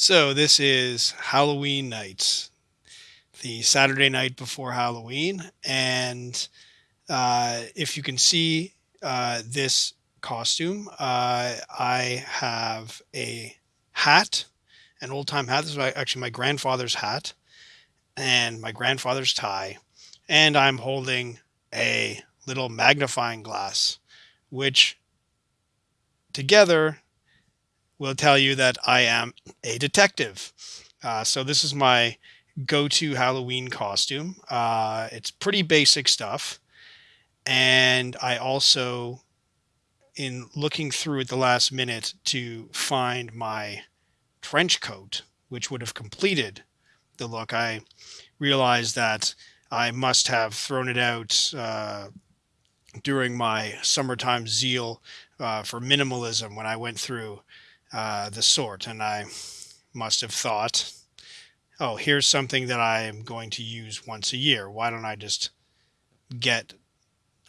So this is Halloween night, the Saturday night before Halloween, and uh, if you can see uh, this costume, uh, I have a hat, an old time hat. This is actually my grandfather's hat, and my grandfather's tie, and I'm holding a little magnifying glass, which together will tell you that I am a detective. Uh, so this is my go-to Halloween costume. Uh, it's pretty basic stuff. And I also, in looking through at the last minute to find my trench coat, which would have completed the look, I realized that I must have thrown it out uh, during my summertime zeal uh, for minimalism when I went through uh, the sort. And I must have thought, oh, here's something that I am going to use once a year. Why don't I just get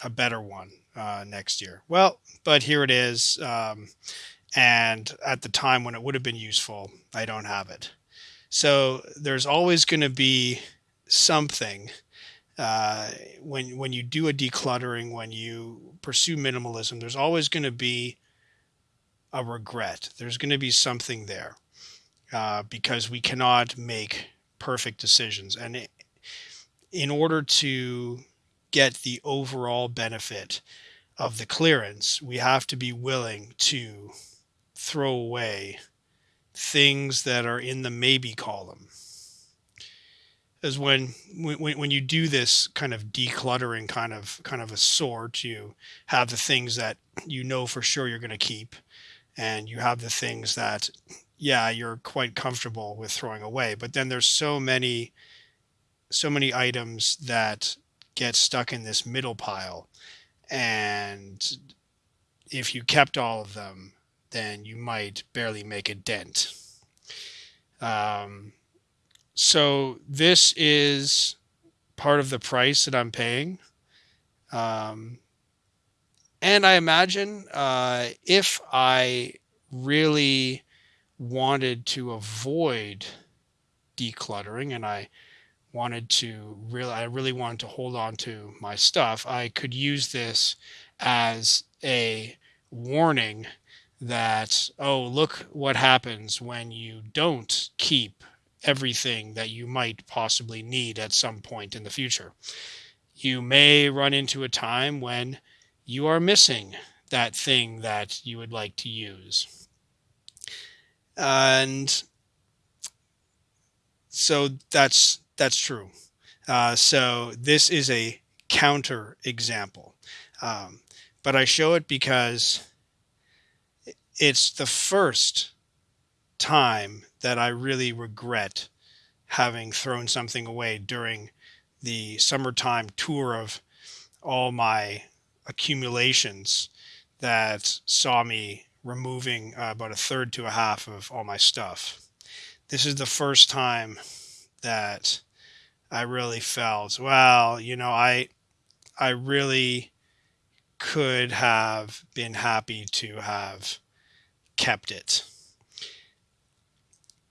a better one uh, next year? Well, but here it is. Um, and at the time when it would have been useful, I don't have it. So there's always going to be something uh, when when you do a decluttering, when you pursue minimalism, there's always going to be a regret. There's going to be something there uh, because we cannot make perfect decisions. And in order to get the overall benefit of the clearance, we have to be willing to throw away things that are in the maybe column. As when, when when you do this kind of decluttering kind of kind of a sort, you have the things that you know for sure you're going to keep, and you have the things that yeah you're quite comfortable with throwing away but then there's so many so many items that get stuck in this middle pile and if you kept all of them then you might barely make a dent. Um, so this is part of the price that i'm paying. Um, and I imagine uh, if I really wanted to avoid decluttering and I wanted to really, I really wanted to hold on to my stuff, I could use this as a warning that, oh, look what happens when you don't keep everything that you might possibly need at some point in the future. You may run into a time when you are missing that thing that you would like to use. And so that's that's true. Uh, so this is a counter example, um, but I show it because it's the first time that I really regret having thrown something away during the summertime tour of all my accumulations that saw me removing uh, about a third to a half of all my stuff. This is the first time that I really felt, well, you know, I I really could have been happy to have kept it.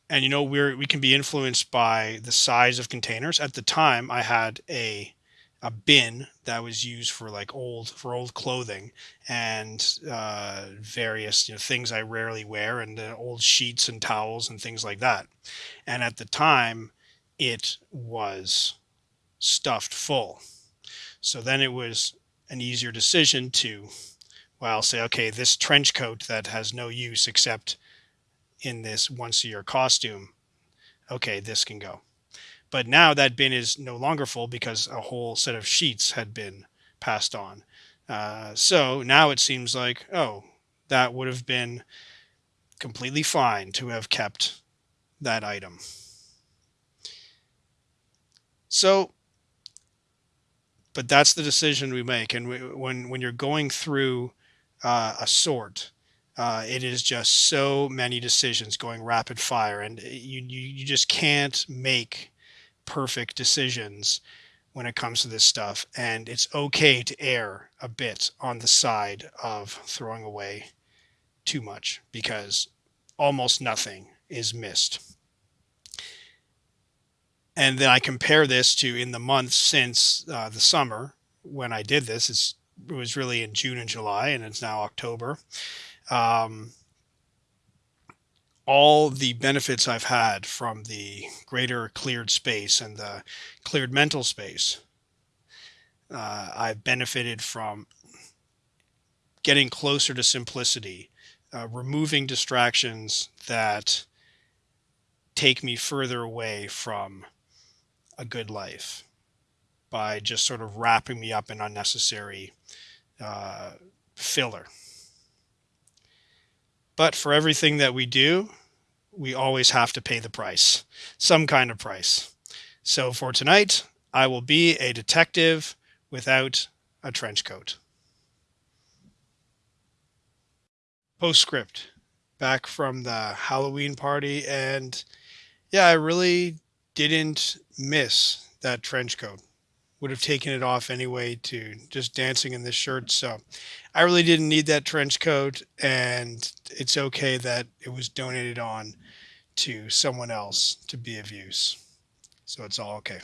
And you know, we're we can be influenced by the size of containers. At the time, I had a a bin that was used for like old for old clothing and uh, various you know, things I rarely wear and uh, old sheets and towels and things like that. And at the time, it was stuffed full. So then it was an easier decision to, well, say, okay, this trench coat that has no use except in this once a year costume, okay, this can go. But now that bin is no longer full because a whole set of sheets had been passed on. Uh, so now it seems like, oh, that would have been completely fine to have kept that item. So, but that's the decision we make. And we, when, when you're going through uh, a sort, uh, it is just so many decisions going rapid fire and you, you, you just can't make perfect decisions when it comes to this stuff. And it's okay to err a bit on the side of throwing away too much because almost nothing is missed. And then I compare this to in the months since uh, the summer when I did this. It was really in June and July, and it's now October. Um, all the benefits I've had from the greater cleared space and the cleared mental space. Uh, I've benefited from getting closer to simplicity, uh, removing distractions that take me further away from a good life by just sort of wrapping me up in unnecessary uh, filler. But for everything that we do, we always have to pay the price, some kind of price. So for tonight, I will be a detective without a trench coat. Postscript back from the Halloween party. And yeah, I really didn't miss that trench coat. Would have taken it off anyway to just dancing in this shirt. So I really didn't need that trench coat. And it's okay that it was donated on to someone else to be of use. So it's all okay.